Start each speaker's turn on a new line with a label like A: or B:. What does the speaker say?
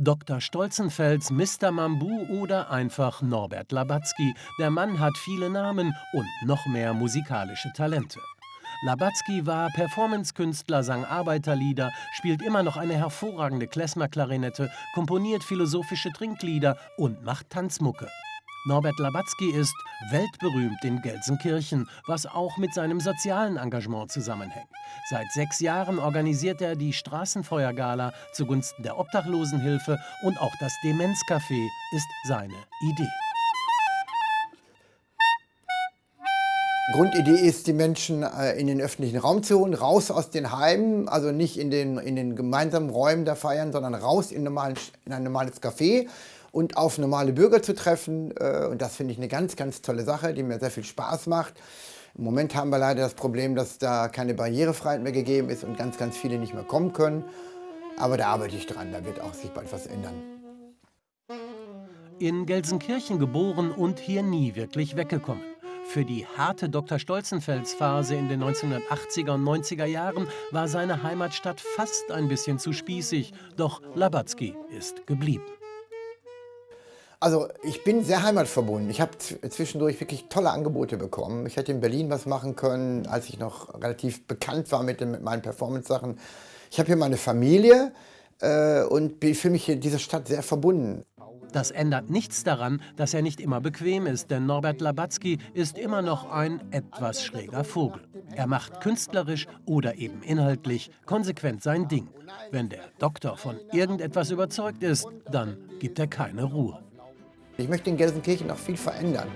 A: Dr. Stolzenfels, Mr. Mambu oder einfach Norbert Labatzky. Der Mann hat viele Namen und noch mehr musikalische Talente. Labatzky war Performancekünstler, sang Arbeiterlieder, spielt immer noch eine hervorragende Klezmer-Klarinette, komponiert philosophische Trinklieder und macht Tanzmucke. Norbert Labatzky ist weltberühmt in Gelsenkirchen, was auch mit seinem sozialen Engagement zusammenhängt. Seit sechs Jahren organisiert er die Straßenfeuergala zugunsten der Obdachlosenhilfe und auch das Demenzcafé ist seine Idee.
B: Grundidee ist, die Menschen äh, in den öffentlichen Raum zu holen, raus aus den Heimen, also nicht in den, in den gemeinsamen Räumen da feiern, sondern raus in, normalen, in ein normales Café und auf normale Bürger zu treffen. Äh, und das finde ich eine ganz, ganz tolle Sache, die mir sehr viel Spaß macht. Im Moment haben wir leider das Problem, dass da keine Barrierefreiheit mehr gegeben ist und ganz, ganz viele nicht mehr kommen können. Aber da arbeite ich dran, da wird auch sich bald was ändern.
A: In Gelsenkirchen geboren und hier nie wirklich weggekommen. Für die harte Dr. Stolzenfels-Phase in den 1980er und 90er Jahren war seine Heimatstadt fast ein bisschen zu spießig, doch Labatzky ist geblieben.
B: Also ich bin sehr heimatverbunden. Ich habe zwischendurch wirklich tolle Angebote bekommen. Ich hätte in Berlin was machen können, als ich noch relativ bekannt war mit, den, mit meinen Performance-Sachen. Ich habe hier meine Familie äh, und fühle mich in dieser Stadt sehr verbunden.
A: Das ändert nichts daran, dass er nicht immer bequem ist, denn Norbert Labatzky ist immer noch ein etwas schräger Vogel. Er macht künstlerisch oder eben inhaltlich konsequent sein Ding. Wenn der Doktor von irgendetwas überzeugt ist, dann gibt er keine Ruhe.
B: Ich möchte in Gelsenkirchen noch viel verändern.